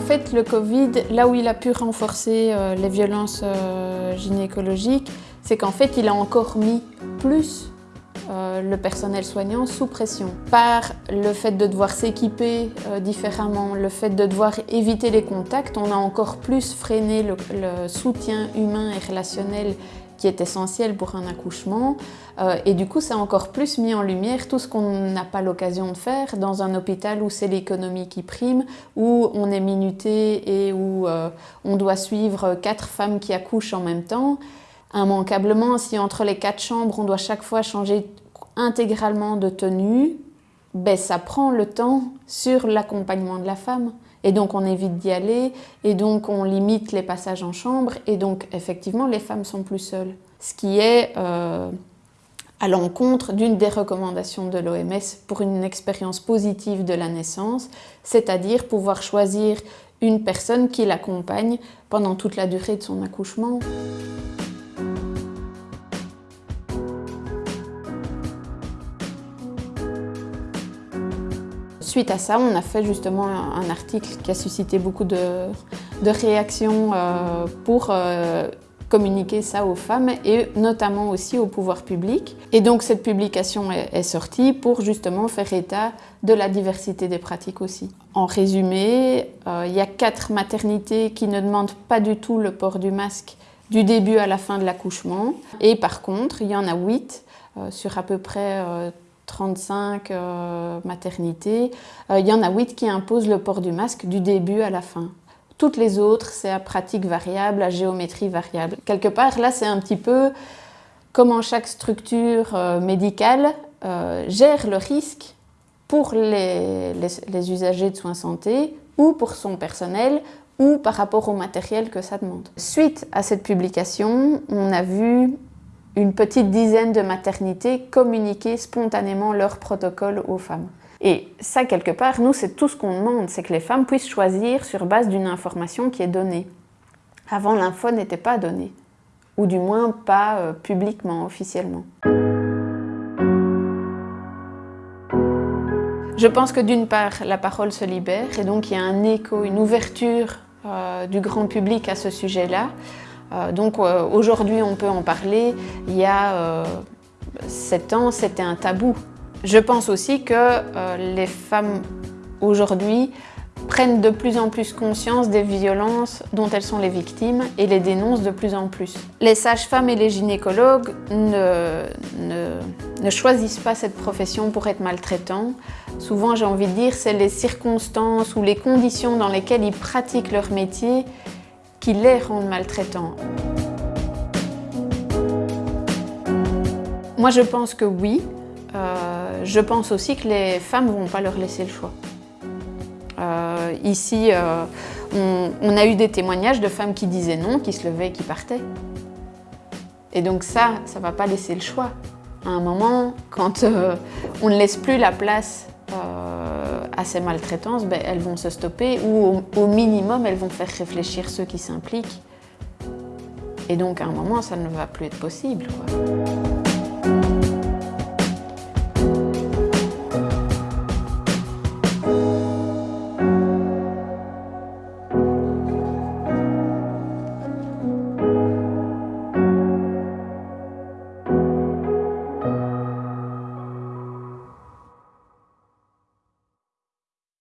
fait, le Covid, là où il a pu renforcer euh, les violences euh, gynécologiques, c'est qu'en fait, il a encore mis plus euh, le personnel soignant sous pression. Par le fait de devoir s'équiper différemment, le fait de devoir éviter les contacts, on a encore plus freiné le soutien humain et relationnel qui est essentiel pour un accouchement. Euh, et du coup, ça a encore plus mis en lumière tout ce qu'on n'a pas l'occasion de faire dans un hôpital où c'est l'économie qui prime, où on est minuté et où euh, on doit suivre quatre femmes qui accouchent en même temps. Immanquablement, si entre les quatre chambres, on doit chaque fois changer intégralement de tenue, ben, ça prend le temps sur l'accompagnement de la femme. Et donc on évite d'y aller, et donc on limite les passages en chambre, et donc effectivement les femmes sont plus seules. Ce qui est euh, à l'encontre d'une des recommandations de l'OMS pour une expérience positive de la naissance, c'est-à-dire pouvoir choisir une personne qui l'accompagne pendant toute la durée de son accouchement. Suite à ça, on a fait justement un article qui a suscité beaucoup de, réactions euh, pour euh, communiquer ça aux femmes et notamment aussi au pouvoir public. Et donc cette publication est, sortie pour justement faire état de la diversité des pratiques aussi. En résumé, euh, il y a quatre maternités qui ne demandent pas du tout le port du masque du début à la fin de l'accouchement. Et par contre, il y en a huit sur à peu près 35 euh, maternités, euh, il y en a 8 qui imposent le port du masque du début à la fin. Toutes les autres, c'est à pratique variable, à géométrie variable. Quelque part, là, c'est un petit peu comment chaque structure euh, médicale gère le risque pour les, les, usagers de soins santé ou pour son personnel ou par rapport au matériel que ça demande. Suite à cette publication, on a vu une petite dizaine de maternités communiquer spontanément leur protocole aux femmes. Et ça, quelque part, nous, c'est tout ce qu'on demande, c'est que les femmes puissent choisir sur base d'une information qui est donnée. Avant, l'info n'était pas donnée, ou du moins pas euh, publiquement, officiellement. Je pense que d'une part, la parole se libère, et donc il y a un écho, une ouverture euh, du grand public à ce sujet-là. Euh, donc euh, aujourd'hui on peut en parler, il y a 7 euh, ans c'était un tabou. Je pense aussi que les femmes aujourd'hui prennent de plus en plus conscience des violences dont elles sont les victimes et les dénoncent de plus en plus. Les sages-femmes et les gynécologues ne, ne, choisissent pas cette profession pour être maltraitants. Souvent, j'ai envie de dire, c'est les circonstances ou les conditions dans lesquelles ils pratiquent leur métier qui les rendent maltraitants Moi, je pense que oui. Euh, je pense aussi que les femmes ne vont pas leur laisser le choix. Euh, ici, euh, on, a eu des témoignages de femmes qui disaient non, qui se levaient qui partaient. Et donc ça, ça ne va pas laisser le choix. À un moment, quand on ne laisse plus la place à ces maltraitances, ben, elles vont se stopper ou au, minimum, elles vont faire réfléchir ceux qui s'impliquent. Et donc, à un moment, ça ne va plus être possible.